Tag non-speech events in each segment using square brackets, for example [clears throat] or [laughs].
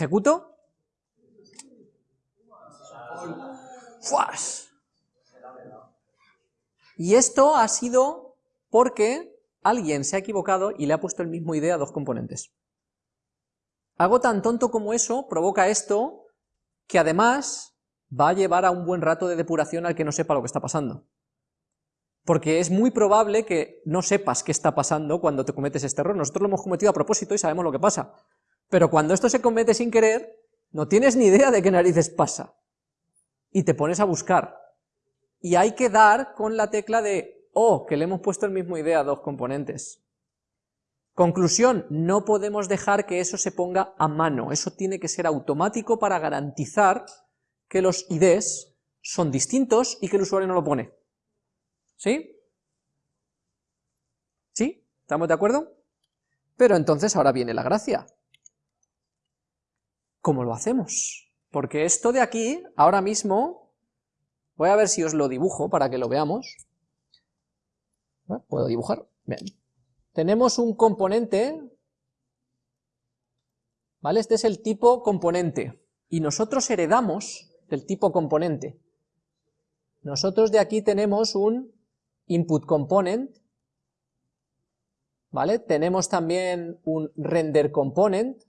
¿Ejecuto? ¡Fuas! Y esto ha sido porque alguien se ha equivocado y le ha puesto el mismo idea a dos componentes. Algo tan tonto como eso provoca esto, que además va a llevar a un buen rato de depuración al que no sepa lo que está pasando. Porque es muy probable que no sepas qué está pasando cuando te cometes este error. Nosotros lo hemos cometido a propósito y sabemos lo que pasa. Pero cuando esto se comete sin querer, no tienes ni idea de qué narices pasa. Y te pones a buscar. Y hay que dar con la tecla de, oh, que le hemos puesto el mismo idea a dos componentes. Conclusión, no podemos dejar que eso se ponga a mano, eso tiene que ser automático para garantizar que los IDs son distintos y que el usuario no lo pone. ¿Sí? ¿Sí? ¿Estamos de acuerdo? Pero entonces ahora viene la gracia. ¿Cómo lo hacemos? Porque esto de aquí, ahora mismo, voy a ver si os lo dibujo para que lo veamos. ¿Puedo dibujar? Bien. Tenemos un componente, ¿vale? Este es el tipo componente, y nosotros heredamos del tipo componente. Nosotros de aquí tenemos un input component, ¿vale? Tenemos también un render component,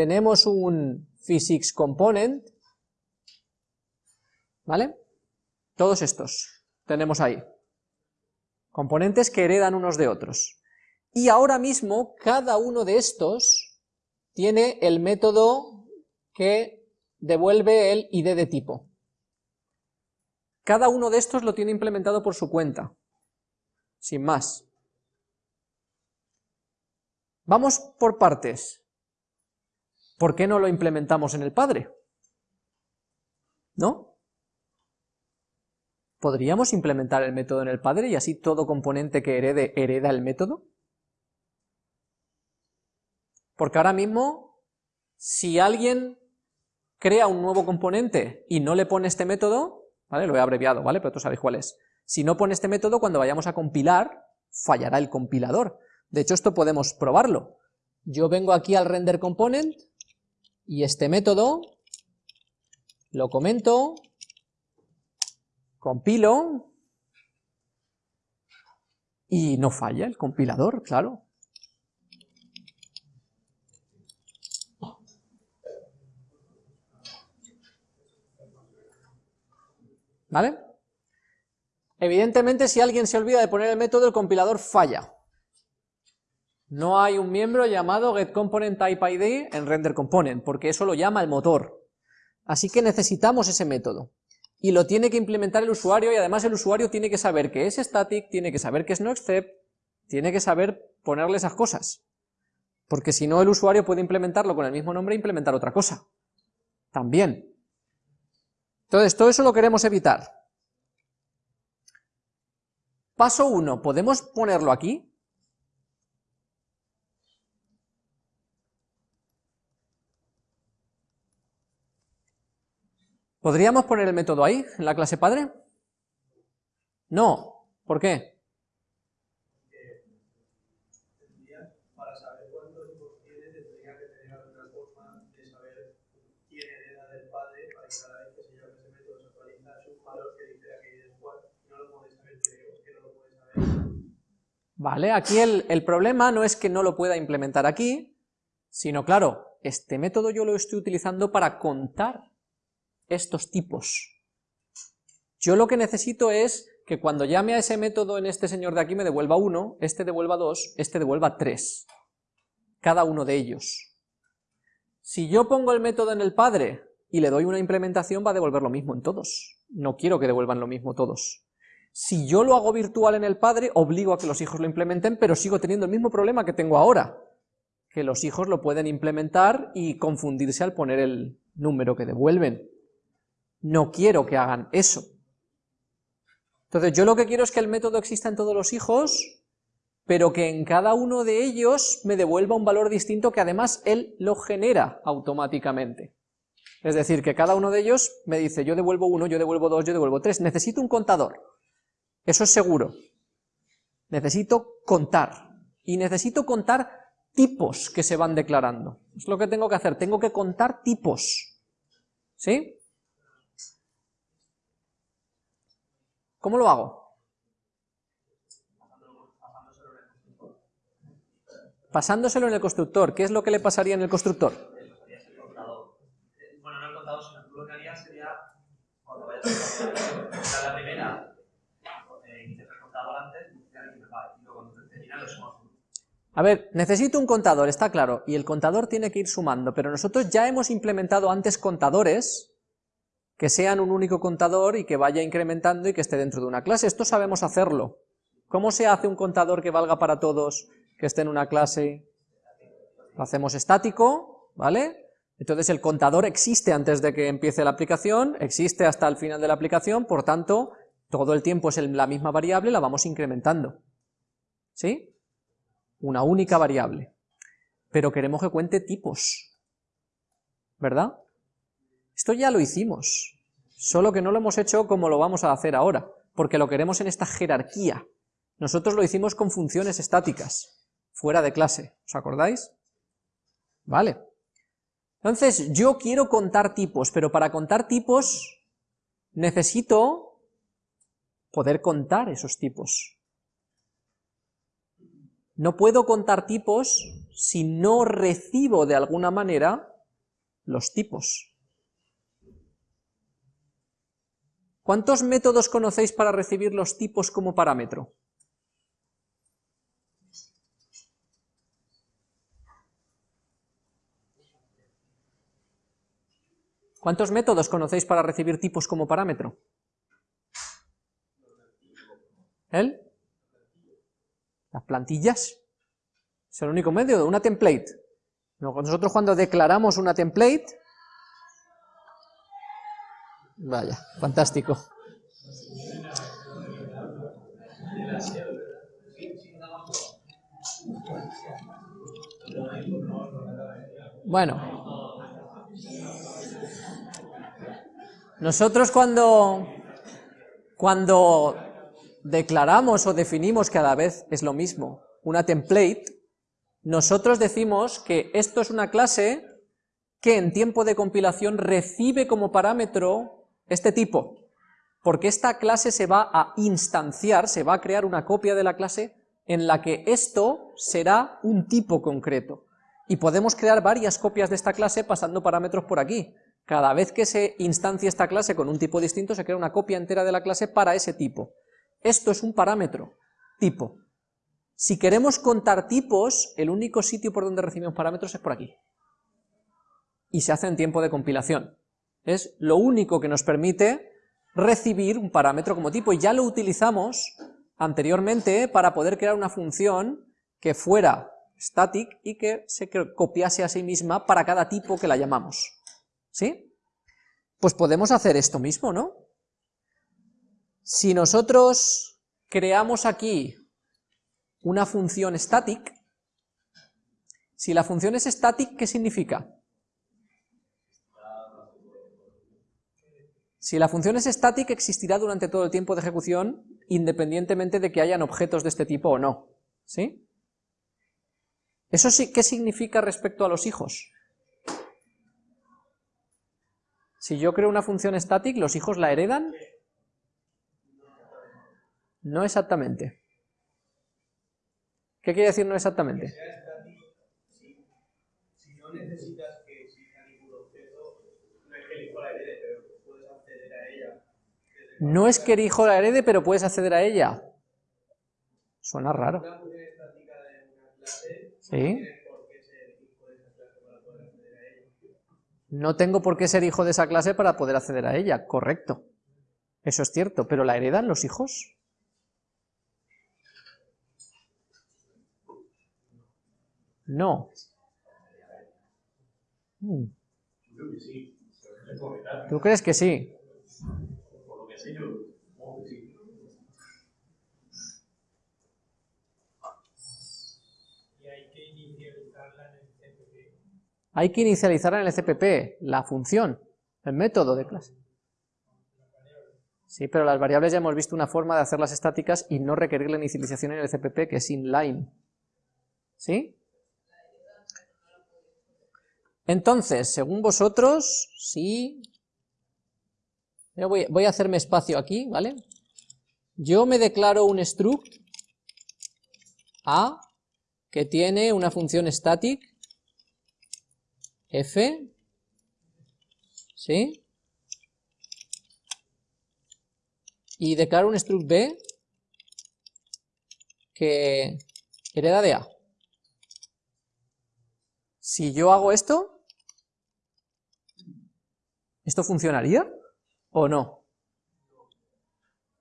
tenemos un physics component, ¿vale? Todos estos tenemos ahí. Componentes que heredan unos de otros. Y ahora mismo cada uno de estos tiene el método que devuelve el id de tipo. Cada uno de estos lo tiene implementado por su cuenta, sin más. Vamos por partes. ¿Por qué no lo implementamos en el padre? ¿No? ¿Podríamos implementar el método en el padre y así todo componente que herede hereda el método? Porque ahora mismo, si alguien crea un nuevo componente y no le pone este método, ¿vale? Lo he abreviado, ¿vale? Pero tú sabéis cuál es. Si no pone este método, cuando vayamos a compilar, fallará el compilador. De hecho, esto podemos probarlo. Yo vengo aquí al render component, y este método lo comento, compilo, y no falla el compilador, claro. ¿Vale? Evidentemente, si alguien se olvida de poner el método, el compilador falla. No hay un miembro llamado getComponentTypeID en renderComponent, porque eso lo llama el motor. Así que necesitamos ese método. Y lo tiene que implementar el usuario, y además el usuario tiene que saber que es static, tiene que saber que es noExcept, tiene que saber ponerle esas cosas. Porque si no, el usuario puede implementarlo con el mismo nombre e implementar otra cosa. También. Entonces, todo eso lo queremos evitar. Paso 1, ¿podemos ponerlo aquí? ¿Podríamos poner el método ahí, en la clase padre? No. ¿Por qué? Vale, aquí el, problema no es que no lo pueda implementar aquí, sino claro, este método yo lo estoy utilizando para contar estos tipos. Yo lo que necesito es que cuando llame a ese método en este señor de aquí me devuelva 1, este devuelva 2, este devuelva 3, cada uno de ellos. Si yo pongo el método en el padre y le doy una implementación va a devolver lo mismo en todos, no quiero que devuelvan lo mismo todos. Si yo lo hago virtual en el padre, obligo a que los hijos lo implementen, pero sigo teniendo el mismo problema que tengo ahora, que los hijos lo pueden implementar y confundirse al poner el número que devuelven. No quiero que hagan eso. Entonces yo lo que quiero es que el método exista en todos los hijos, pero que en cada uno de ellos me devuelva un valor distinto que además él lo genera automáticamente. Es decir, que cada uno de ellos me dice, yo devuelvo uno, yo devuelvo dos, yo devuelvo tres, necesito un contador. Eso es seguro. Necesito contar. Y necesito contar tipos que se van declarando. Es lo que tengo que hacer, tengo que contar tipos. ¿Sí? ¿Cómo lo hago? Pasándoselo en el constructor. ¿Qué es lo que le pasaría en el constructor? Bueno, no el contador, sino tú lo que harías sería, cuando vayas a la primera, eh, inicias el contador antes, y luego cuando termina lo sumas. A ver, necesito un contador, está claro, y el contador tiene que ir sumando, pero nosotros ya hemos implementado antes contadores que sean un único contador y que vaya incrementando y que esté dentro de una clase. Esto sabemos hacerlo. ¿Cómo se hace un contador que valga para todos, que esté en una clase? Lo hacemos estático, ¿vale? Entonces el contador existe antes de que empiece la aplicación, existe hasta el final de la aplicación, por tanto, todo el tiempo es la misma variable, la vamos incrementando. ¿Sí? Una única variable. Pero queremos que cuente tipos. ¿Verdad? Esto ya lo hicimos, solo que no lo hemos hecho como lo vamos a hacer ahora, porque lo queremos en esta jerarquía. Nosotros lo hicimos con funciones estáticas, fuera de clase, ¿os acordáis? Vale. Entonces, yo quiero contar tipos, pero para contar tipos necesito poder contar esos tipos. No puedo contar tipos si no recibo de alguna manera los tipos. ¿Cuántos métodos conocéis para recibir los tipos como parámetro? ¿Cuántos métodos conocéis para recibir tipos como parámetro? ¿El? Las plantillas. Es el único medio, una template. Nosotros cuando declaramos una template, Vaya, fantástico. Bueno, nosotros cuando, cuando declaramos o definimos cada vez es lo mismo, una template, nosotros decimos que esto es una clase que en tiempo de compilación recibe como parámetro este tipo, porque esta clase se va a instanciar, se va a crear una copia de la clase en la que esto será un tipo concreto. Y podemos crear varias copias de esta clase pasando parámetros por aquí. Cada vez que se instancia esta clase con un tipo distinto, se crea una copia entera de la clase para ese tipo. Esto es un parámetro, tipo. Si queremos contar tipos, el único sitio por donde recibimos parámetros es por aquí. Y se hace en tiempo de compilación. Es lo único que nos permite recibir un parámetro como tipo, y ya lo utilizamos anteriormente para poder crear una función que fuera static y que se copiase a sí misma para cada tipo que la llamamos. ¿Sí? Pues podemos hacer esto mismo, ¿no? Si nosotros creamos aquí una función static, si la función es static, ¿qué significa? Si la función es static, existirá durante todo el tiempo de ejecución, independientemente de que hayan objetos de este tipo o no. ¿Sí? ¿Eso sí, qué significa respecto a los hijos? Si yo creo una función static, ¿los hijos la heredan? No exactamente. ¿Qué quiere decir no exactamente? No es que el hijo la herede, pero puedes acceder a ella. Suena raro. ¿Sí? No tengo por qué ser hijo de esa clase para poder acceder a ella, correcto. Eso es cierto, pero ¿la heredan los hijos? No. Hmm. ¿Tú crees que sí? Hay que inicializarla en el CPP, la función, el método de clase. Sí, pero las variables ya hemos visto una forma de hacerlas estáticas y no requerir la inicialización en el CPP, que es inline. ¿Sí? Entonces, según vosotros, Voy, voy a hacerme espacio aquí, ¿vale? Yo me declaro un struct A que tiene una función static f, ¿sí? Y declaro un struct b que hereda de a. Si yo hago esto, ¿esto funcionaría o no?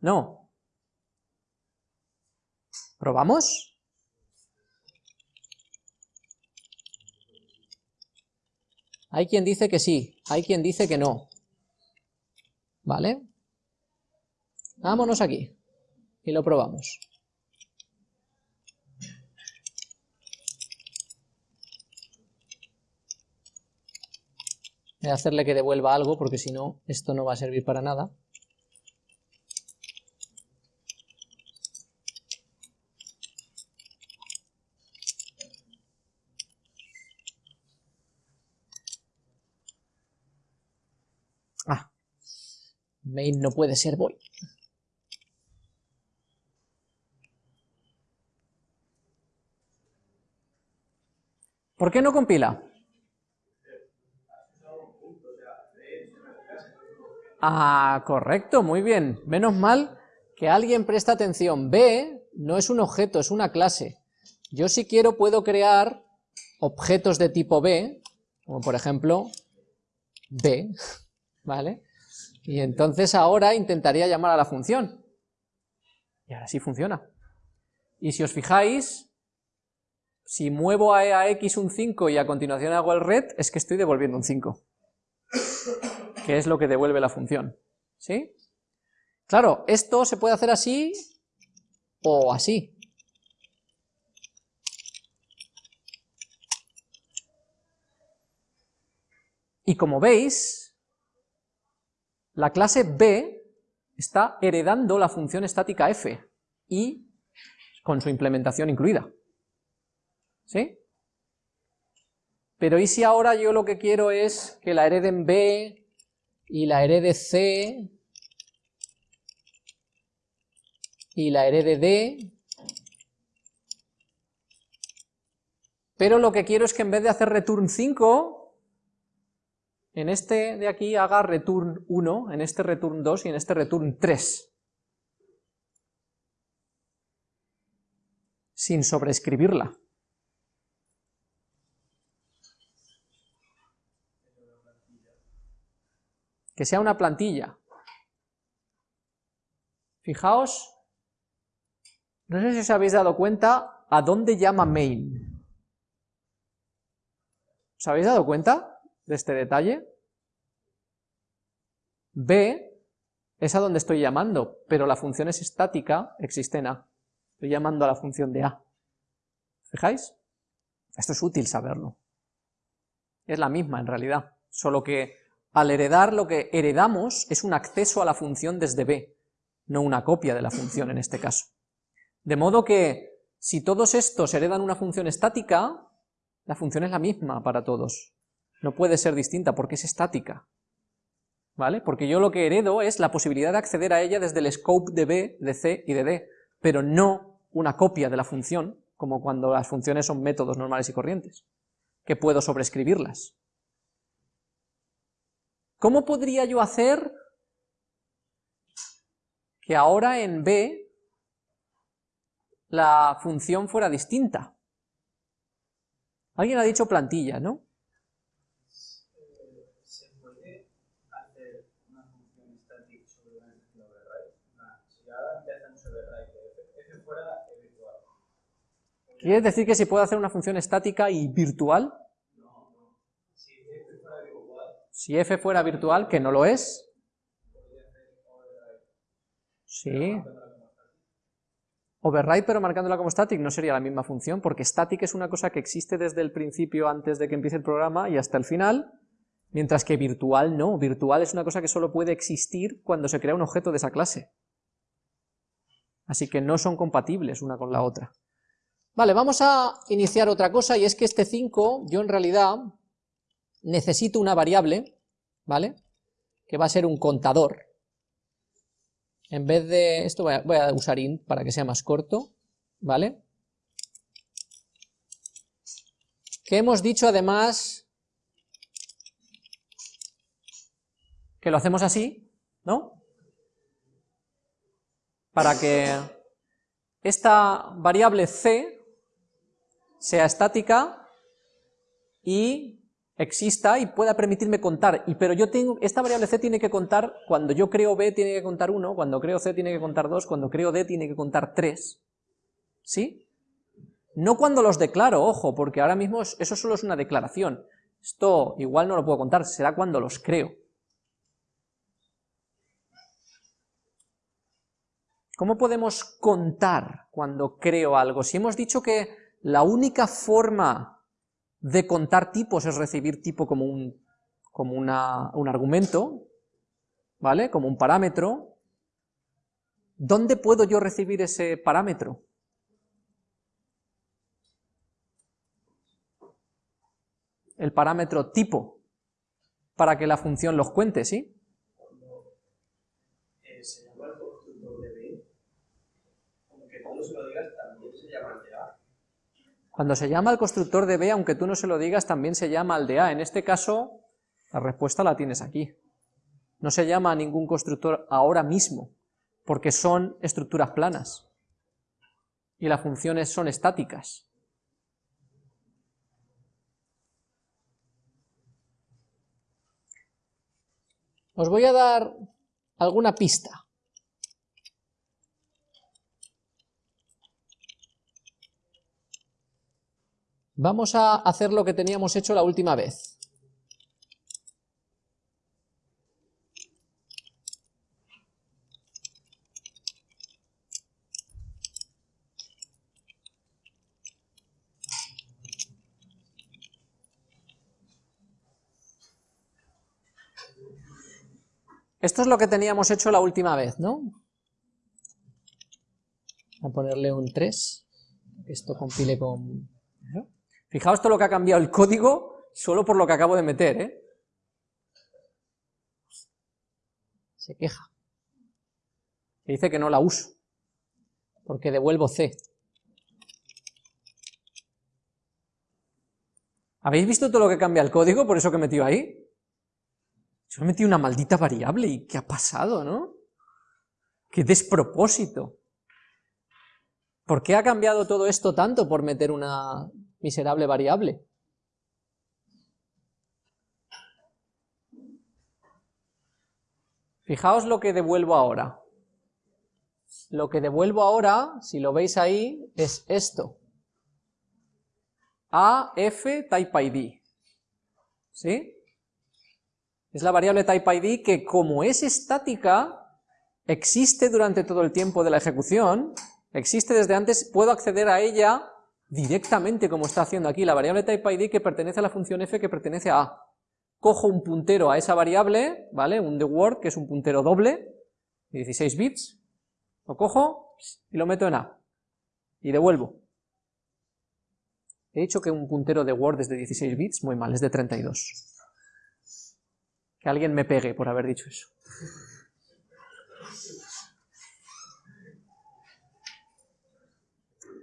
No. ¿Probamos? Hay quien dice que sí, hay quien dice que no. ¿Vale? Vámonos aquí y lo probamos. Hacerle que devuelva algo porque si no, esto no va a servir para nada. Ah, main no puede ser voy. ¿Por qué no compila? Ah, correcto, muy bien. Menos mal que alguien presta atención. B no es un objeto, es una clase. Yo si quiero puedo crear objetos de tipo B, como por ejemplo B, [laughs] ¿vale? Y entonces ahora intentaría llamar a la función. Y ahora sí funciona. Y si os fijáis, si muevo a, a x un 5 y a continuación hago el red, es que estoy devolviendo un 5 que es lo que devuelve la función. ¿Sí? Claro, esto se puede hacer así o así. Y como veis, la clase B está heredando la función estática f y con su implementación incluida. ¿Sí? Pero ¿y si ahora yo lo que quiero es que la hereden B, y la herede C y la herede D, pero lo que quiero es que en vez de hacer return 5, en este de aquí haga return 1, en este return 2 y en este return 3. Sin sobreescribirla. Que sea una plantilla. Fijaos, no sé si os habéis dado cuenta a dónde llama main. ¿Os habéis dado cuenta de este detalle? B es a donde estoy llamando, pero la función es estática, existe en A. Estoy llamando a la función de A. ¿Fijáis? Esto es útil saberlo. Es la misma en realidad, solo que al heredar lo que heredamos es un acceso a la función desde B, no una copia de la función en este caso. De modo que si todos estos heredan una función estática, la función es la misma para todos. No puede ser distinta porque es estática. ¿Vale? Porque yo lo que heredo es la posibilidad de acceder a ella desde el scope de B, de C y de D, pero no una copia de la función, como cuando las funciones son métodos normales y corrientes, que puedo sobreescribirlas. ¿Cómo podría yo hacer que ahora en B la función fuera distinta? Alguien ha dicho plantilla, ¿no? ¿Quieres decir que se puede hacer una función estática y virtual? Si f fuera virtual, que no lo es, sí, override pero marcándola como static no sería la misma función, porque static es una cosa que existe desde el principio antes de que empiece el programa y hasta el final, mientras que virtual no, virtual es una cosa que solo puede existir cuando se crea un objeto de esa clase. Así que no son compatibles una con la otra. Vale, vamos a iniciar otra cosa y es que este 5, yo en realidad necesito una variable, ¿vale? Que va a ser un contador. En vez de, esto voy a, usar int para que sea más corto, ¿vale? Que hemos dicho además que lo hacemos así, ¿no? Para que esta variable c sea estática y exista y pueda permitirme contar, y, pero yo tengo, esta variable c tiene que contar, cuando yo creo b tiene que contar 1, cuando creo c tiene que contar 2, cuando creo d tiene que contar 3, ¿sí? No cuando los declaro, ojo, porque ahora mismo eso solo es una declaración, esto igual no lo puedo contar, será cuando los creo. ¿Cómo podemos contar cuando creo algo? Si hemos dicho que la única forma de contar tipos es recibir tipo como un, como un argumento, ¿vale? Como un parámetro, ¿dónde puedo yo recibir ese parámetro? El parámetro tipo, para que la función los cuente, ¿sí? Cuando se llama al constructor de B, aunque tú no se lo digas, también se llama al de A. En este caso, la respuesta la tienes aquí. No se llama a ningún constructor ahora mismo, porque son estructuras planas. Y las funciones son estáticas. Os voy a dar alguna pista. Vamos a hacer lo que teníamos hecho la última vez. Esto es lo que teníamos hecho la última vez, ¿no? A ponerle un 3, que esto compile con... Fijaos todo lo que ha cambiado el código solo por lo que acabo de meter, ¿eh? Se queja. Dice que no la uso, porque devuelvo C. ¿Habéis visto todo lo que cambia el código por eso que he metido ahí? Yo he metido una maldita variable y ¿qué ha pasado, no? ¡Qué despropósito! ¿Por qué ha cambiado todo esto tanto por meter una miserable variable. Fijaos lo que devuelvo ahora. Lo que devuelvo ahora, si lo veis ahí, es esto. AF type ID. ¿Sí? Es la variable type ID que como es estática, existe durante todo el tiempo de la ejecución, existe desde antes, puedo acceder a ella directamente como está haciendo aquí la variable typeID que pertenece a la función f que pertenece a a. Cojo un puntero a esa variable, ¿vale? Un word que es un puntero doble, de 16 bits, lo cojo y lo meto en a, y devuelvo. He dicho que un puntero de Word es de 16 bits, muy mal, es de 32. Que alguien me pegue por haber dicho eso.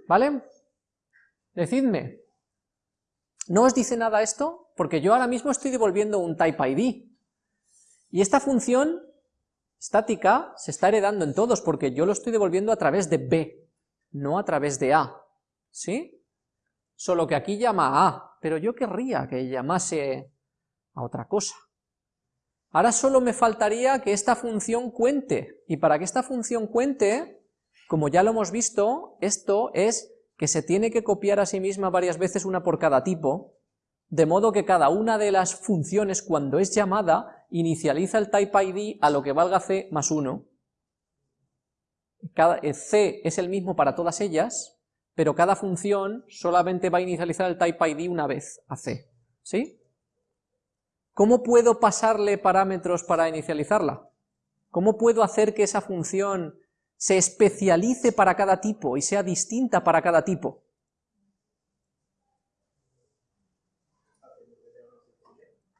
¿Vale? Decidme, ¿no os dice nada esto? Porque yo ahora mismo estoy devolviendo un type ID. Y esta función estática se está heredando en todos, porque yo lo estoy devolviendo a través de B, no a través de A. ¿Sí? Solo que aquí llama a A, pero yo querría que llamase a otra cosa. Ahora solo me faltaría que esta función cuente, y para que esta función cuente, como ya lo hemos visto, esto es que se tiene que copiar a sí misma varias veces una por cada tipo, de modo que cada una de las funciones cuando es llamada inicializa el type ID a lo que valga c más 1. Cada, eh, c es el mismo para todas ellas, pero cada función solamente va a inicializar el type ID una vez a c. ¿Sí? ¿Cómo puedo pasarle parámetros para inicializarla? ¿Cómo puedo hacer que esa función se especialice para cada tipo y sea distinta para cada tipo.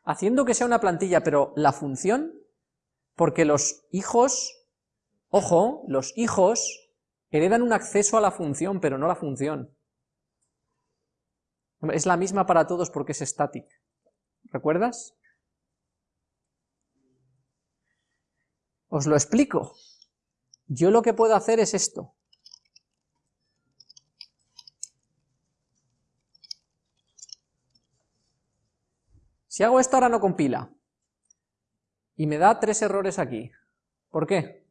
haciendo que sea una plantilla, pero la función, porque los hijos, ojo, los hijos heredan un acceso a la función, pero no la función. Es la misma para todos porque es static. ¿Recuerdas? Os lo explico. Yo lo que puedo hacer es esto. Si hago esto ahora no compila. Y me da tres errores aquí. ¿Por qué?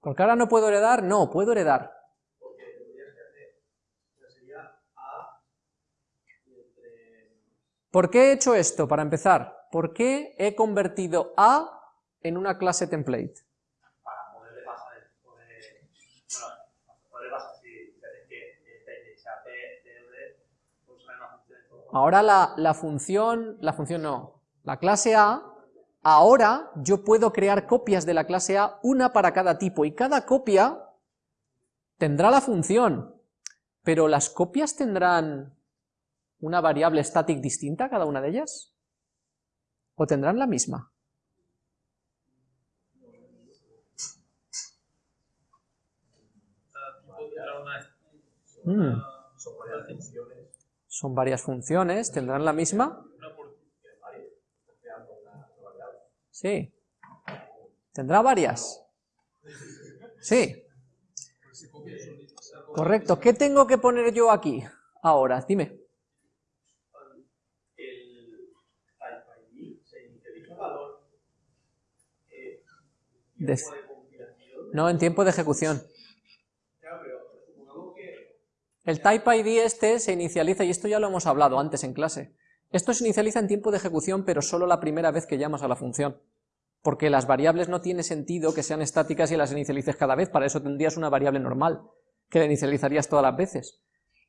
Porque ahora no puedo heredar. No, puedo heredar. ¿Por qué he hecho esto? Para empezar, ¿por qué he convertido A en una clase template? Para poderle pasar, poder, bueno, poderle pasar si que pues hay una función. Ahora la, la función, la función no, la clase A, ahora yo puedo crear copias de la clase A, una para cada tipo, y cada copia tendrá la función, pero las copias tendrán una variable static distinta cada una de ellas? ¿O tendrán la misma? Mm. Son varias funciones, ¿tendrán la misma? Sí. ¿Tendrá varias? Sí. Correcto. ¿Qué tengo que poner yo aquí? Ahora, dime. No, en tiempo de ejecución. El type ID este se inicializa, y esto ya lo hemos hablado antes en clase. Esto se inicializa en tiempo de ejecución, pero solo la primera vez que llamas a la función. Porque las variables no tiene sentido que sean estáticas y las inicialices cada vez, para eso tendrías una variable normal, que la inicializarías todas las veces.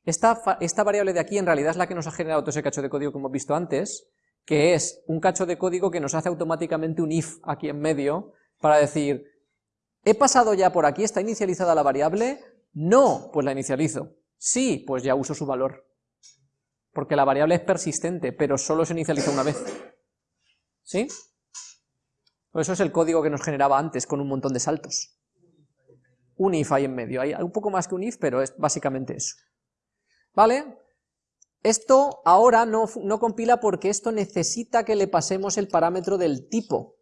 Esta, esta variable de aquí en realidad es la que nos ha generado todo ese cacho de código que hemos visto antes, que es un cacho de código que nos hace automáticamente un if aquí en medio, para decir, ¿he pasado ya por aquí? ¿Está inicializada la variable? No, pues la inicializo. Sí, pues ya uso su valor. Porque la variable es persistente, pero solo se inicializa una vez. ¿Sí? Eso es el código que nos generaba antes, con un montón de saltos. Un if ahí en medio. Hay un poco más que un if, pero es básicamente eso. ¿Vale? Esto ahora no, no compila porque esto necesita que le pasemos el parámetro del tipo.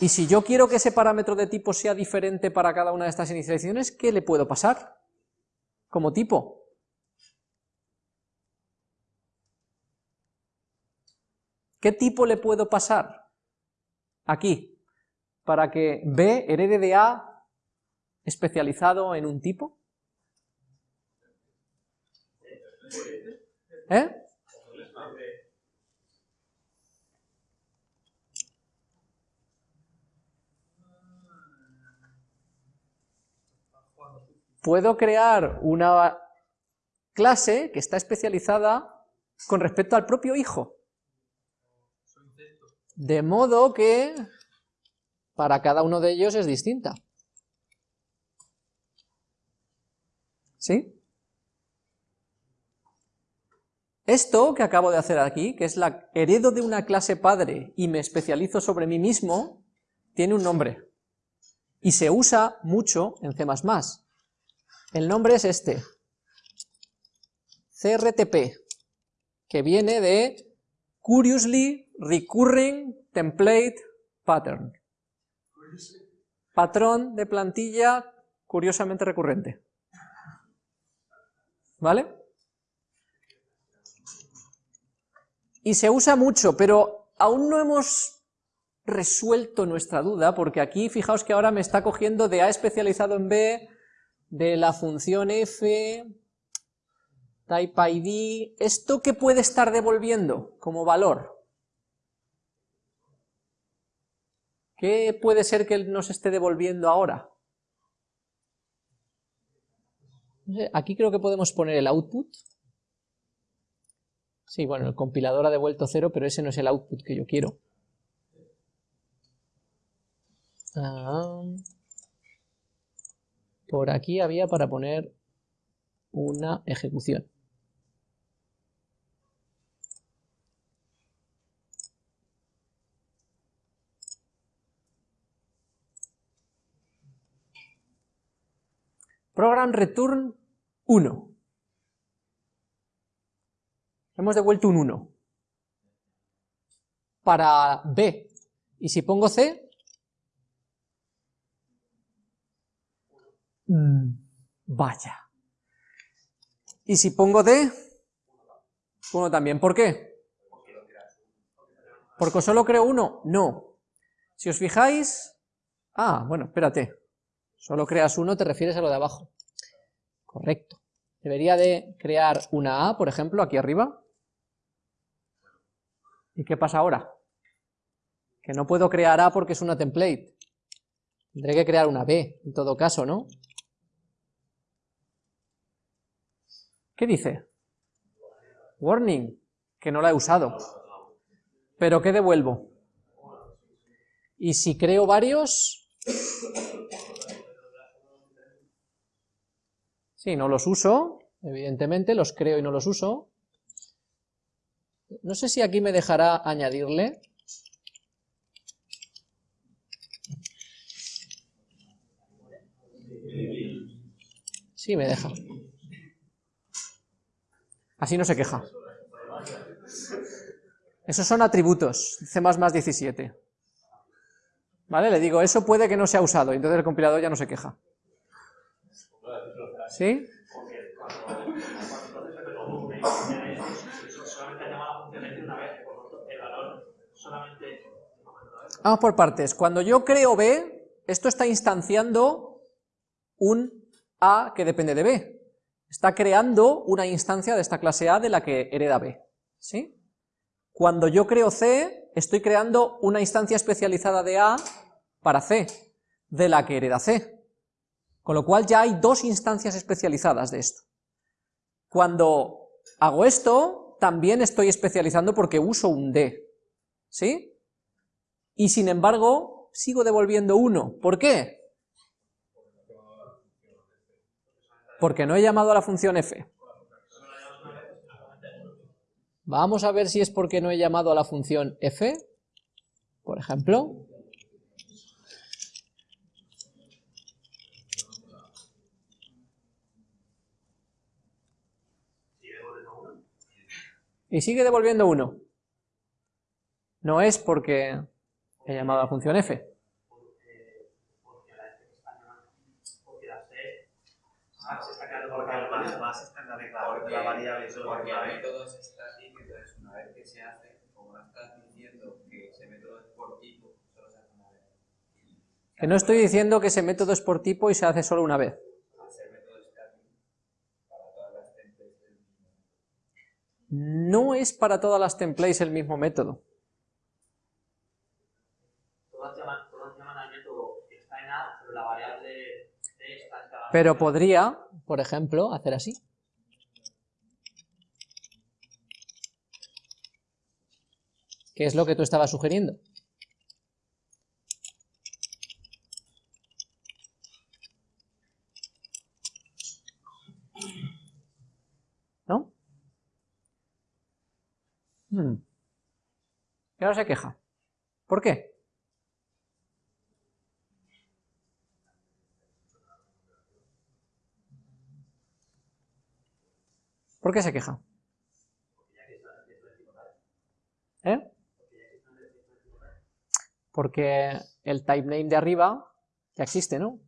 Y si yo quiero que ese parámetro de tipo sea diferente para cada una de estas inicializaciones, ¿qué le puedo pasar como tipo? ¿Qué tipo le puedo pasar? Aquí, para que B herede de A especializado en un tipo. ¿Eh? Puedo crear una clase que está especializada con respecto al propio hijo. De modo que para cada uno de ellos es distinta. ¿Sí? Esto que acabo de hacer aquí, que es la heredo de una clase padre y me especializo sobre mí mismo, tiene un nombre. Y se usa mucho en C++. El nombre es este, CRTP, que viene de Curiously Recurring Template Pattern. Patrón de plantilla curiosamente recurrente. ¿Vale? Y se usa mucho, pero aún no hemos resuelto nuestra duda, porque aquí fijaos que ahora me está cogiendo de A especializado en B, de la función f, type id, ¿esto qué puede estar devolviendo como valor? ¿Qué puede ser que nos esté devolviendo ahora? Aquí creo que podemos poner el output. Sí, bueno, el compilador ha devuelto cero, pero ese no es el output que yo quiero. Ah. Por aquí había para poner una ejecución. Program return 1. Hemos devuelto un 1. Para B. Y si pongo C, Mm, vaya. Y si pongo D, 1 también. ¿Por qué? ¿Porque solo creo uno? No. Si os fijáis... Ah, bueno, espérate. Solo creas uno, te refieres a lo de abajo. Correcto. Debería de crear una A, por ejemplo, aquí arriba. ¿Y qué pasa ahora? Que no puedo crear A porque es una template. Tendré que crear una B, en todo caso, ¿no? ¿Qué dice? Warning, que no la he usado. ¿Pero qué devuelvo? Y si creo varios... Sí, no los uso, evidentemente, los creo y no los uso. No sé si aquí me dejará añadirle. Sí, me deja. Así no se queja. Esos son atributos, C++ 17. ¿Vale? Le digo, eso puede que no sea usado, entonces el compilador ya no se queja. ¿Sí? Vamos por partes. Cuando yo creo B, esto está instanciando un A que depende de B está creando una instancia de esta clase A de la que hereda B. ¿sí? Cuando yo creo C, estoy creando una instancia especializada de A para C, de la que hereda C. Con lo cual ya hay dos instancias especializadas de esto. Cuando hago esto, también estoy especializando porque uso un D. ¿Sí? Y sin embargo, sigo devolviendo 1. ¿Por qué? Porque no he llamado a la función f. Vamos a ver si es porque no he llamado a la función f, por ejemplo. Y sigue devolviendo 1. No es porque he llamado a la función f. se está creando porque más, más está porque la variable solo porque el método está así, que entonces una vez que se hace, como no estás diciendo que ese método es por tipo, solo se hace una vez. Que no estoy diciendo que ese método es por tipo y se hace solo una vez. No es para todas las templates el mismo método. Todas llaman, todas llaman al método que está en A, pero la variable D está en cada Pero podría, por ejemplo, hacer así. ¿Qué es lo que tú estabas sugiriendo? ¿No? Hmm. Ahora se queja. ¿Por qué? ¿Por qué se queja? ¿Eh? Porque el type name de arriba ya existe, ¿no?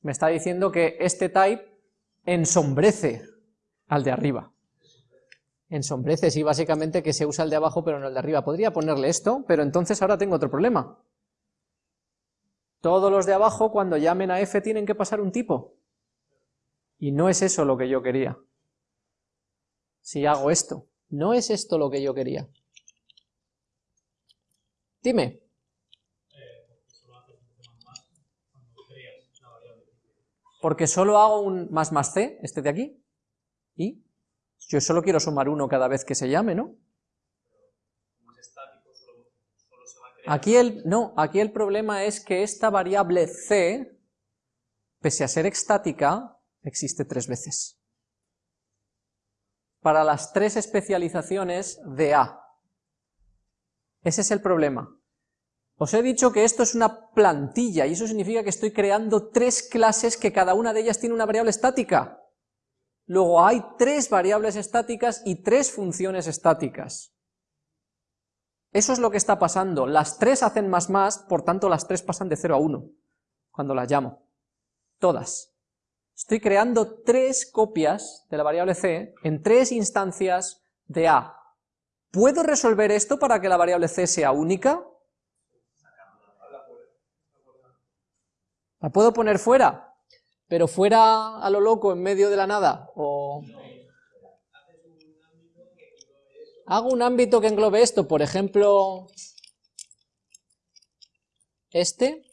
Me está diciendo que este type ensombrece al de arriba. Ensombrece, sí, básicamente que se usa el de abajo pero no el de arriba. Podría ponerle esto, pero entonces ahora tengo otro problema. Todos los de abajo cuando llamen a f tienen que pasar un tipo. Y no es eso lo que yo quería. Si hago esto, no es esto lo que yo quería. Dime. Porque solo hago un más más c, este de aquí, y yo solo quiero sumar uno cada vez que se llame, ¿no? Aquí el, no, aquí el problema es que esta variable c, pese a ser estática, existe tres veces. Para las tres especializaciones de A. Ese es el problema. Os he dicho que esto es una plantilla, y eso significa que estoy creando tres clases que cada una de ellas tiene una variable estática. Luego hay tres variables estáticas y tres funciones estáticas. Eso es lo que está pasando. Las tres hacen más más, por tanto las tres pasan de 0 a 1, cuando las llamo. Todas. Estoy creando tres copias de la variable c en tres instancias de A. ¿Puedo resolver esto para que la variable c sea única? ¿La puedo poner fuera? ¿Pero fuera a lo loco, en medio de la nada? ¿O... Hago un ámbito que englobe esto, por ejemplo, este,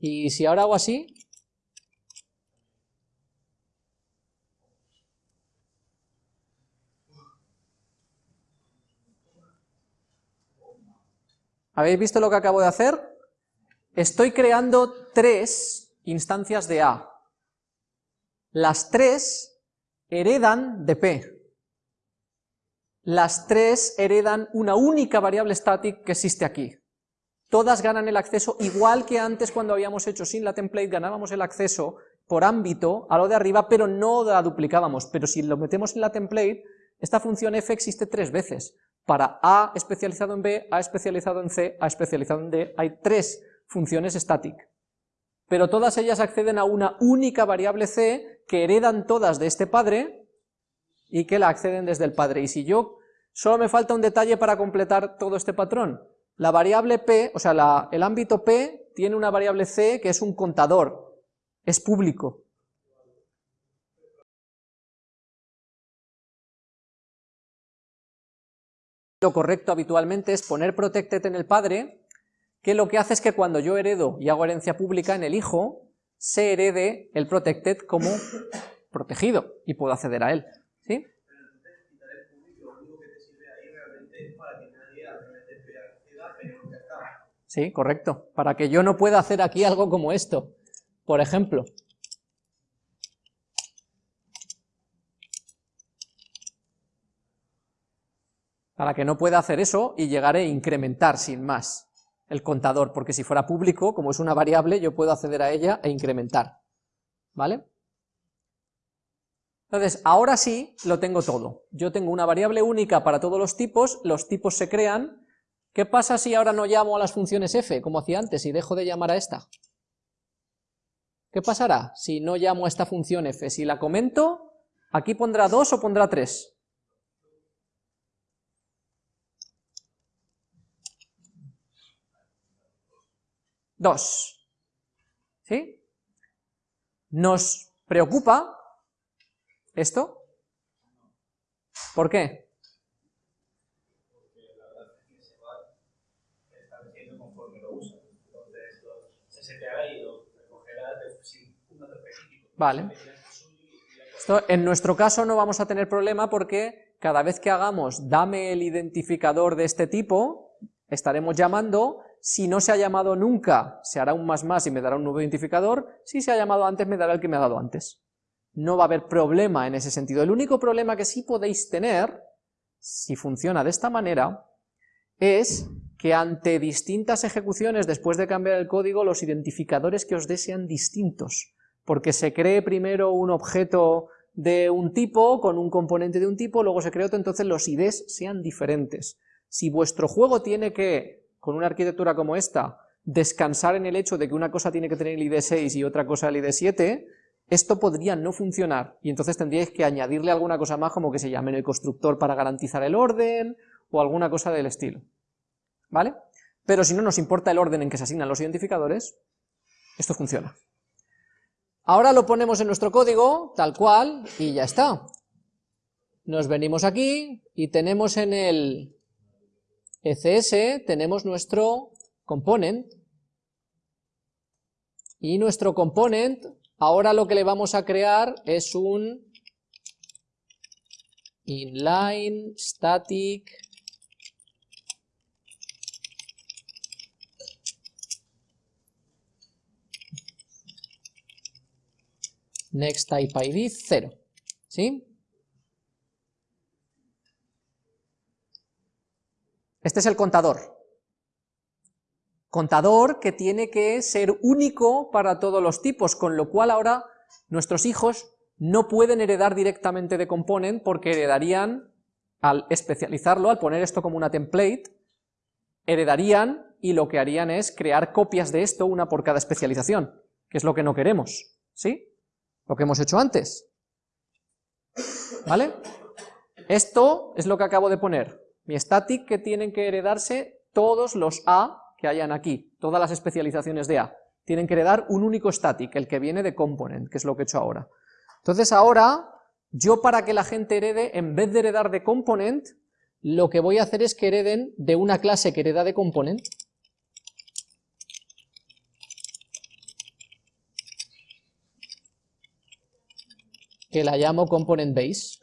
Y si ahora hago así, ¿Habéis visto lo que acabo de hacer? Estoy creando tres instancias de A. Las tres heredan de P. Las tres heredan una única variable static que existe aquí todas ganan el acceso, igual que antes cuando habíamos hecho sin la template, ganábamos el acceso por ámbito a lo de arriba, pero no la duplicábamos, pero si lo metemos en la template, esta función f existe tres veces, para A especializado en B, A especializado en C, A especializado en D, hay tres funciones static, pero todas ellas acceden a una única variable C que heredan todas de este padre y que la acceden desde el padre, y si yo, solo me falta un detalle para completar todo este patrón, la variable P, o sea, el ámbito P tiene una variable C que es un contador, es público. Lo correcto habitualmente es poner protected en el padre, que lo que hace es que cuando yo heredo y hago herencia pública en el hijo, se herede el protected como protegido y puedo acceder a él. ¿sí? Sí, correcto. Para que yo no pueda hacer aquí algo como esto. Por ejemplo. Para que no pueda hacer eso y llegar a incrementar sin más el contador, porque si fuera público, como es una variable, yo puedo acceder a ella e incrementar. ¿Vale? Entonces, ahora sí lo tengo todo. Yo tengo una variable única para todos los tipos, los tipos se crean, ¿Qué pasa si ahora no llamo a las funciones f, como hacía antes, y dejo de llamar a esta? ¿Qué pasará si no llamo a esta función f? Si la comento, ¿aquí pondrá 2 o pondrá 3? Dos. ¿Sí? ¿Nos preocupa esto? ¿Por qué? Vale. Esto, en nuestro caso no vamos a tener problema porque cada vez que hagamos dame el identificador de este tipo, estaremos llamando, si no se ha llamado nunca, se hará un más más y me dará un nuevo identificador, si se ha llamado antes me dará el que me ha dado antes. No va a haber problema en ese sentido. El único problema que sí podéis tener, si funciona de esta manera, es que ante distintas ejecuciones después de cambiar el código, los identificadores que os dé sean distintos porque se cree primero un objeto de un tipo, con un componente de un tipo, luego se crea otro, entonces los IDs sean diferentes. Si vuestro juego tiene que, con una arquitectura como esta, descansar en el hecho de que una cosa tiene que tener el ID 6 y otra cosa el ID 7, esto podría no funcionar, y entonces tendríais que añadirle alguna cosa más como que se llame en el constructor para garantizar el orden, o alguna cosa del estilo. ¿Vale? Pero si no nos importa el orden en que se asignan los identificadores, esto funciona. Ahora lo ponemos en nuestro código, tal cual, y ya está. Nos venimos aquí y tenemos en el ECS tenemos nuestro component y nuestro component ahora lo que le vamos a crear es un inline static next type id 0, ¿sí? Este es el contador. Contador que tiene que ser único para todos los tipos, con lo cual ahora nuestros hijos no pueden heredar directamente de component porque heredarían, al especializarlo, al poner esto como una template, heredarían y lo que harían es crear copias de esto, una por cada especialización, que es lo que no queremos, ¿sí? Lo que hemos hecho antes. ¿Vale? Esto es lo que acabo de poner, mi static que tienen que heredarse todos los A que hayan aquí, todas las especializaciones de A, tienen que heredar un único static, el que viene de component, que es lo que he hecho ahora. Entonces ahora, yo para que la gente herede, en vez de heredar de component, lo que voy a hacer es que hereden de una clase que hereda de component, que la llamo component base.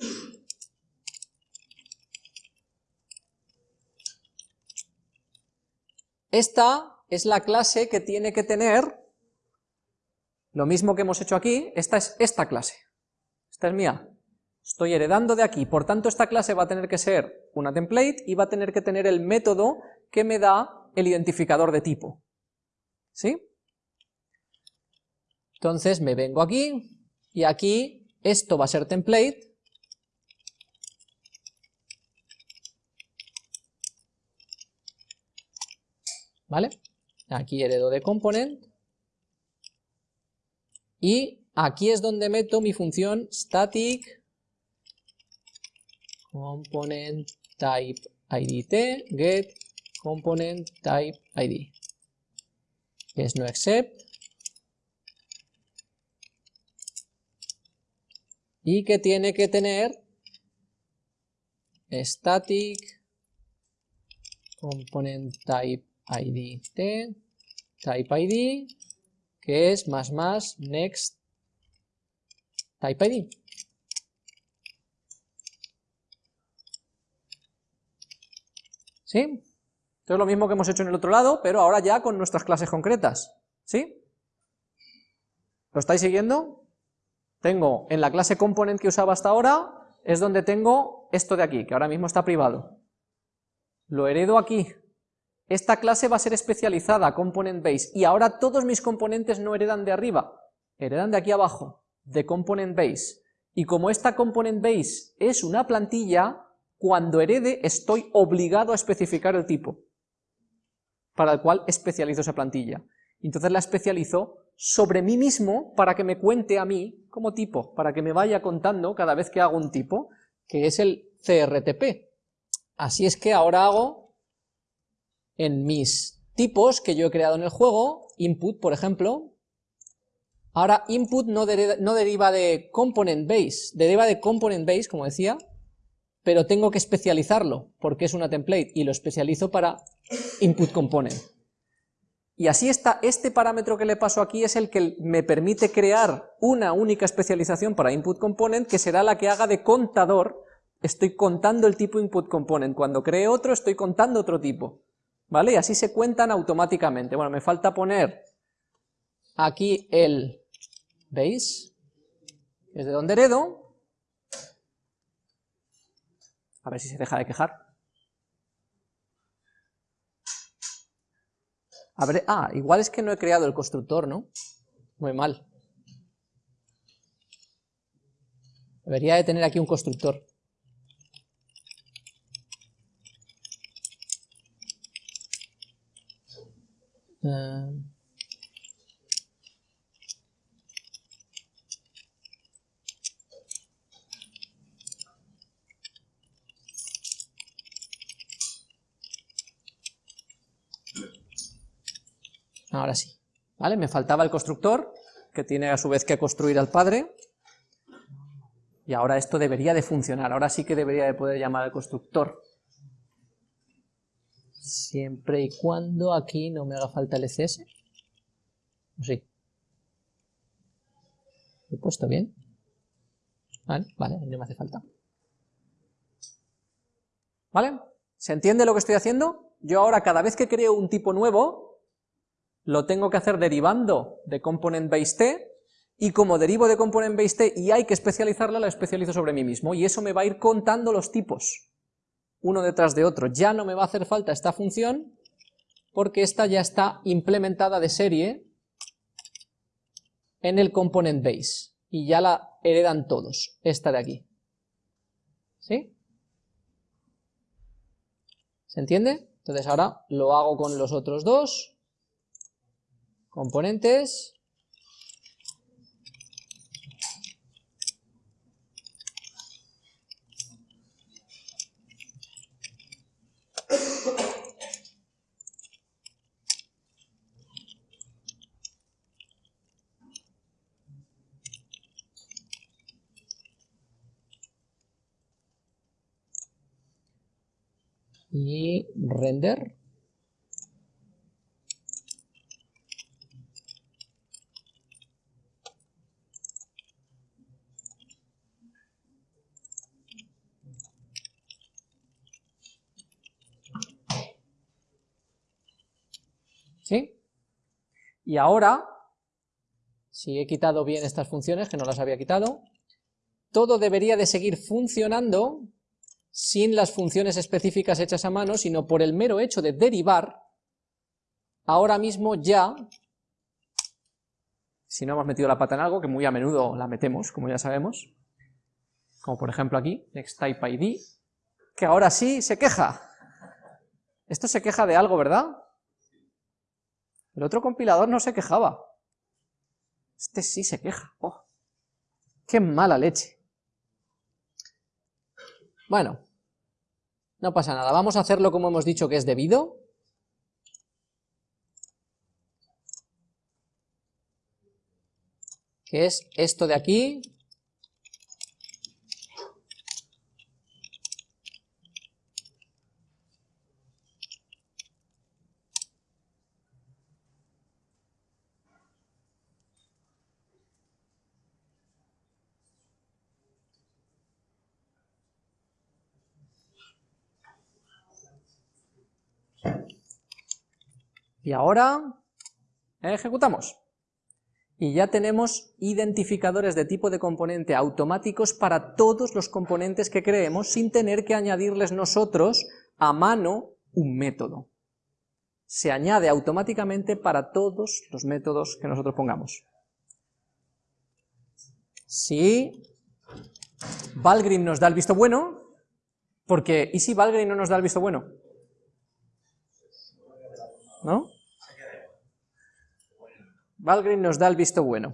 Esta es la clase que tiene que tener lo mismo que hemos hecho aquí, esta es esta clase, esta es mía, estoy heredando de aquí, por tanto esta clase va a tener que ser una template y va a tener que tener el método que me da el identificador de tipo, ¿sí? Entonces me vengo aquí, y aquí esto va a ser template, ¿vale? Aquí heredo de component, y aquí es donde meto mi función static component type id get component type id que es no except. Y que tiene que tener static component type id type id que es más más next type id. ¿Sí? Esto es lo mismo que hemos hecho en el otro lado, pero ahora ya con nuestras clases concretas. ¿Sí? ¿Lo estáis siguiendo? Tengo en la clase component que usaba hasta ahora, es donde tengo esto de aquí, que ahora mismo está privado. Lo heredo aquí, esta clase va a ser especializada, component base, y ahora todos mis componentes no heredan de arriba, heredan de aquí abajo, de component base. Y como esta component base es una plantilla, cuando herede estoy obligado a especificar el tipo, para el cual especializo esa plantilla. Entonces la especializo sobre mí mismo para que me cuente a mí como tipo, para que me vaya contando cada vez que hago un tipo, que es el CRTP. Así es que ahora hago en mis tipos que yo he creado en el juego, input, por ejemplo, ahora input no, deriva de component base, deriva de component base, como decía, pero tengo que especializarlo, porque es una template, y lo especializo para input component. Y así está, este parámetro que le paso aquí es el que me permite crear una única especialización para input component, que será la que haga de contador, estoy contando el tipo input component, cuando cree otro estoy contando otro tipo. ¿Vale? Y así se cuentan automáticamente. Bueno, me falta poner aquí el que es de donde heredo. A ver si se deja de quejar. A ver, ah, igual es que no he creado el constructor, ¿no? Muy mal. Debería de tener aquí un constructor. Eh, ahora sí. ¿Vale? Me faltaba el constructor, que tiene a su vez que construir al padre. Y ahora esto debería de funcionar. Ahora sí que debería de poder llamar al constructor siempre y cuando aquí no me haga falta el ECS. Sí. ¿Lo he puesto bien? Vale, vale, no me hace falta. ¿Vale? ¿Se entiende lo que estoy haciendo? Yo ahora cada vez que creo un tipo nuevo, lo tengo que hacer derivando de component base t, y como derivo de component base t y hay que especializarla, la especializo sobre mí mismo, y eso me va a ir contando los tipos, uno detrás de otro. Ya no me va a hacer falta esta función, porque esta ya está implementada de serie en el component base, y ya la heredan todos, esta de aquí. ¿Sí? ¿Se entiende? Entonces ahora lo hago con los otros dos componentes y ¿Sí? Y ahora, si he quitado bien estas funciones, que no las había quitado, todo debería de seguir funcionando sin las funciones específicas hechas a mano, sino por el mero hecho de derivar, ahora mismo ya, si no hemos metido la pata en algo, que muy a menudo la metemos, como ya sabemos, como por ejemplo aquí, nextTypeID, que ahora sí se queja. Esto se queja de algo, ¿verdad? El otro compilador no se quejaba. Este sí se queja. Oh, ¡Qué mala leche! Bueno, no pasa nada, vamos a hacerlo como hemos dicho que es debido. Que es esto de aquí. Y ahora ejecutamos. Y ya tenemos identificadores de tipo de componente automáticos para todos los componentes que creemos sin tener que añadirles nosotros a mano un método. Se añade automáticamente para todos los métodos que nosotros pongamos. Si Valgrind nos da el visto bueno, porque ¿y si Valgrind no nos da el visto bueno? ¿No? Valgrind nos da el visto bueno.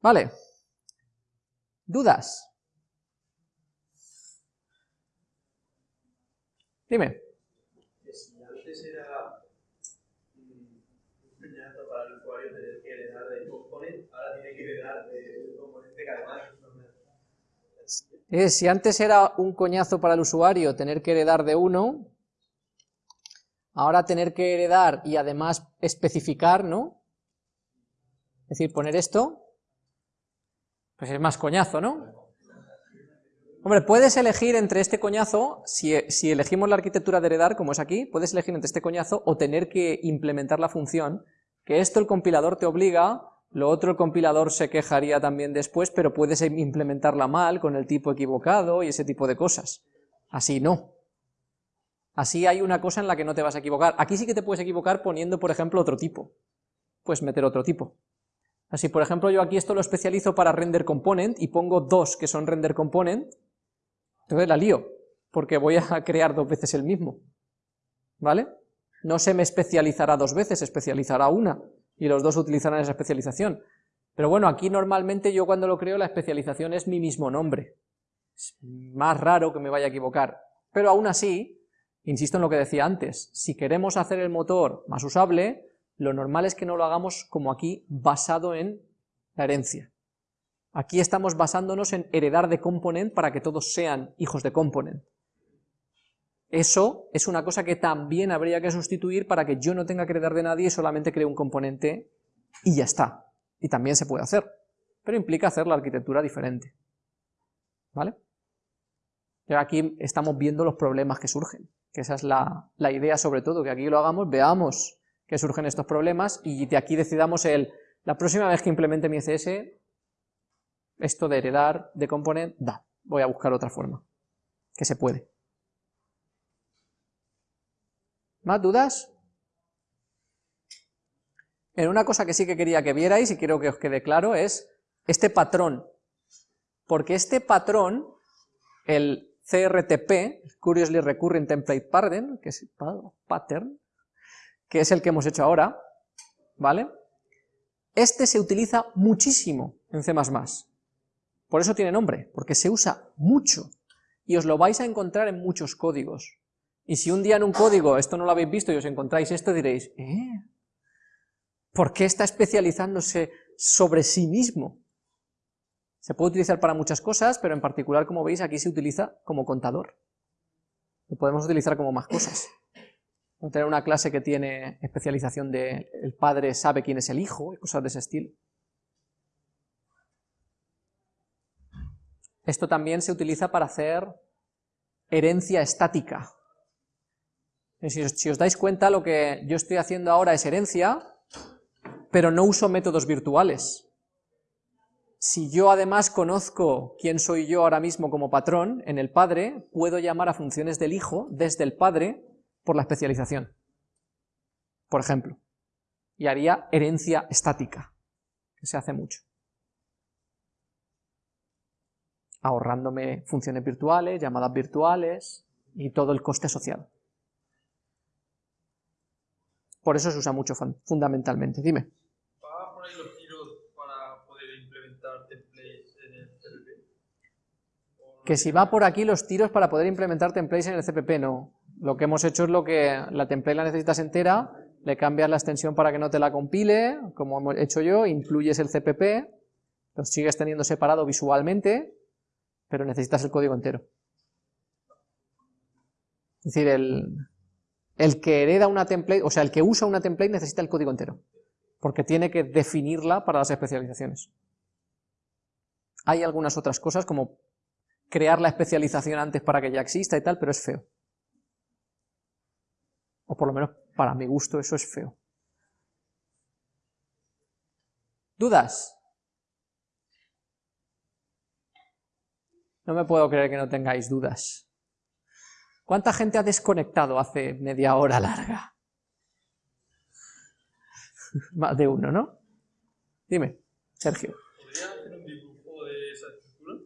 Vale. ¿Dudas? Dime. Si antes era un peñazo para el usuario tener que heredar de componente, ahora tiene que heredar de un componente que además eh, si antes era un coñazo para el usuario tener que heredar de uno, Ahora tener que heredar y además especificar, ¿no? Es decir, poner esto, pues es más coñazo, ¿no? Hombre, puedes elegir entre este coñazo, si, si, elegimos la arquitectura de heredar, como es aquí, puedes elegir entre este coñazo o tener que implementar la función, que esto el compilador te obliga, lo otro el compilador se quejaría también después, pero puedes implementarla mal, con el tipo equivocado y ese tipo de cosas. Así no. Así hay una cosa en la que no te vas a equivocar. Aquí sí que te puedes equivocar poniendo, por ejemplo, otro tipo. Puedes meter otro tipo. Así, por ejemplo, yo aquí esto lo especializo para render component y pongo dos que son render component, entonces la lío, porque voy a [laughs] crear dos veces el mismo. ¿Vale? No se me especializará dos veces, se especializará una, y los dos utilizarán esa especialización. Pero bueno, aquí normalmente yo cuando lo creo la especialización es mi mismo nombre. Es más raro que me vaya a equivocar. Pero aún así, Insisto en lo que decía antes, si queremos hacer el motor más usable, lo normal es que no lo hagamos como aquí, basado en la herencia. Aquí estamos basándonos en heredar de component para que todos sean hijos de component. Eso es una cosa que también habría que sustituir para que yo no tenga que heredar de nadie y solamente cree un componente y ya está. Y también se puede hacer, pero implica hacer la arquitectura diferente. ¿Vale? Y aquí estamos viendo los problemas que surgen que esa es la, idea sobre todo, que aquí lo hagamos, veamos que surgen estos problemas y de aquí decidamos el la próxima vez que implemente mi CSS, esto de heredar de component, da, voy a buscar otra forma, que se puede. ¿Más dudas? En una cosa que sí que quería que vierais y quiero que os quede claro es este patrón, porque este patrón, el CRTP, Curiously Recurring Template Pattern, que es, pattern, que es el que hemos hecho ahora, ¿vale? Este se utiliza muchísimo en C++. Por eso tiene nombre, porque se usa mucho, y os lo vais a encontrar en muchos códigos. Y si un día en un código esto no lo habéis visto y os encontráis esto, diréis, ¿eh? ¿Por qué está especializándose sobre sí mismo? Se puede utilizar para muchas cosas, pero en particular, como veis, aquí se utiliza como contador. Lo podemos utilizar como más cosas. [laughs] Podemos tener una clase que tiene especialización de el padre sabe quién es el hijo, y cosas de ese estilo. Esto también se utiliza para hacer herencia estática. Si os, si os dais cuenta, lo que yo estoy haciendo ahora es herencia, pero no uso métodos virtuales. Si yo además conozco quién soy yo ahora mismo como patrón en el padre, puedo llamar a funciones del hijo desde el padre por la especialización, por ejemplo, y haría herencia estática, que se hace mucho. Ahorrándome funciones virtuales, llamadas virtuales y todo el coste social. Por eso se usa mucho fundamentalmente. Dime. ¿Va por ahí los tiros para poder implementar templates en el CPP? Que si va por aquí los tiros para poder implementar templates en el CPP, no. Lo que hemos hecho es lo que la template la necesitas entera, le cambias la extensión para que no te la compile, como he hecho yo, incluyes el CPP, lo sigues teniendo separado visualmente, pero necesitas el código entero. Es decir, el, el que hereda una template, o sea, el que usa una template necesita el código entero, porque tiene que definirla para las especializaciones. Hay algunas otras cosas, como crear la especialización antes para que ya exista y tal, pero es feo. O por lo menos para mi gusto eso es feo. ¿Dudas? No me puedo creer que no tengáis dudas. ¿Cuánta gente ha desconectado hace media hora larga? [laughs] Más de uno, ¿no? Dime, Sergio. ¿Podría hacer un dibujo de esa estructura?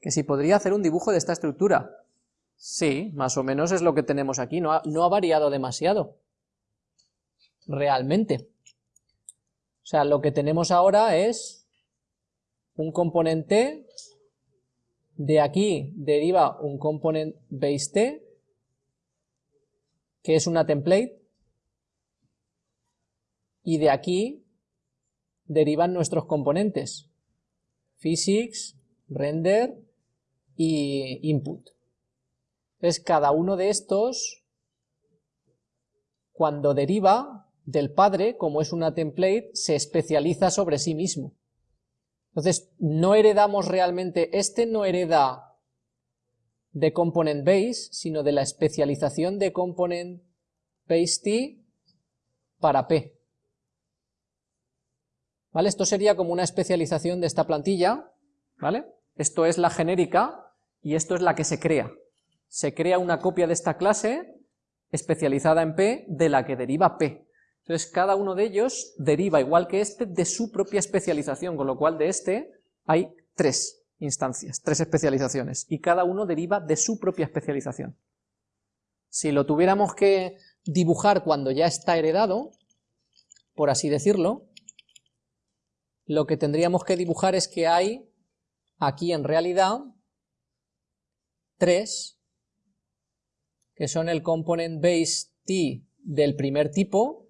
Que si podría hacer un dibujo de esta estructura. Sí, más o menos es lo que tenemos aquí, no ha, no ha variado demasiado. Realmente. O sea, lo que tenemos ahora es un componente, de aquí deriva un component base t, que es una template, y de aquí derivan nuestros componentes, physics, render y input. Entonces cada uno de estos, cuando deriva del padre, como es una template, se especializa sobre sí mismo. Entonces no heredamos realmente, este no hereda de component base, sino de la especialización de component base t para p. ¿Vale? Esto sería como una especialización de esta plantilla, ¿vale? Esto es la genérica y esto es la que se crea. Se crea una copia de esta clase especializada en p de la que deriva p. Entonces cada uno de ellos deriva, igual que este, de su propia especialización, con lo cual de este hay tres instancias, tres especializaciones, y cada uno deriva de su propia especialización. Si lo tuviéramos que dibujar cuando ya está heredado, por así decirlo, lo que tendríamos que dibujar es que hay aquí en realidad tres, que son el component base t del primer tipo,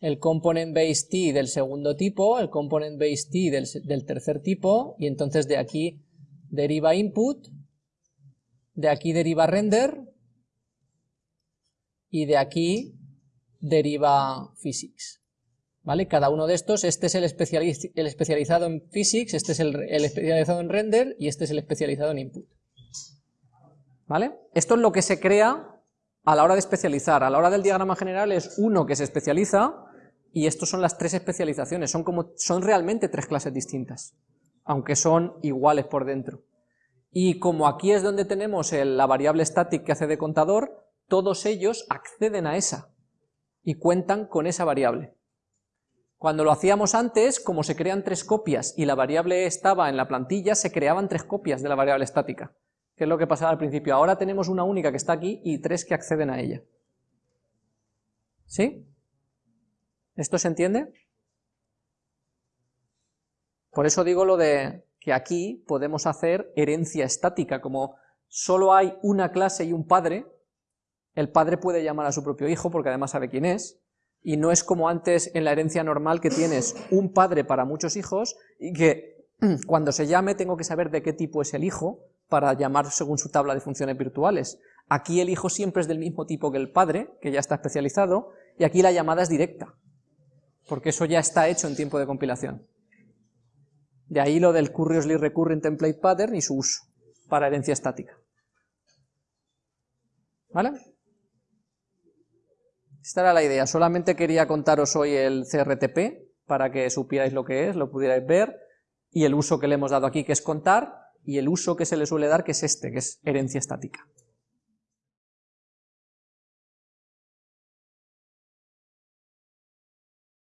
el component base t del segundo tipo, el component base t del, tercer tipo, y entonces de aquí deriva input, de aquí deriva render, y de aquí deriva physics. ¿Vale? Cada uno de estos, este es el, especializado en physics, este es el, especializado en render y este es el especializado en input. ¿Vale? Esto es lo que se crea a la hora de especializar. A la hora del diagrama general es uno que se especializa y estos son las tres especializaciones, son, como, son realmente tres clases distintas, aunque son iguales por dentro. Y como aquí es donde tenemos la variable static que hace de contador, todos ellos acceden a esa y cuentan con esa variable. Cuando lo hacíamos antes, como se crean tres copias y la variable estaba en la plantilla, se creaban tres copias de la variable estática, que es lo que pasaba al principio. Ahora tenemos una única que está aquí y tres que acceden a ella. ¿Sí? ¿Esto se entiende? Por eso digo lo de que aquí podemos hacer herencia estática, como solo hay una clase y un padre, el padre puede llamar a su propio hijo porque además sabe quién es, y no es como antes en la herencia normal que tienes un padre para muchos hijos y que [clears throat] cuando se llame tengo que saber de qué tipo es el hijo para llamar según su tabla de funciones virtuales. Aquí el hijo siempre es del mismo tipo que el padre, que ya está especializado, y aquí la llamada es directa, porque eso ya está hecho en tiempo de compilación. De ahí lo del Curiously Recurrent Template Pattern y su uso para herencia estática. ¿Vale? Esta era la idea, solamente quería contaros hoy el CRTP, para que supierais lo que es, lo pudierais ver, y el uso que le hemos dado aquí, que es contar, y el uso que se le suele dar, que es este, que es herencia estática.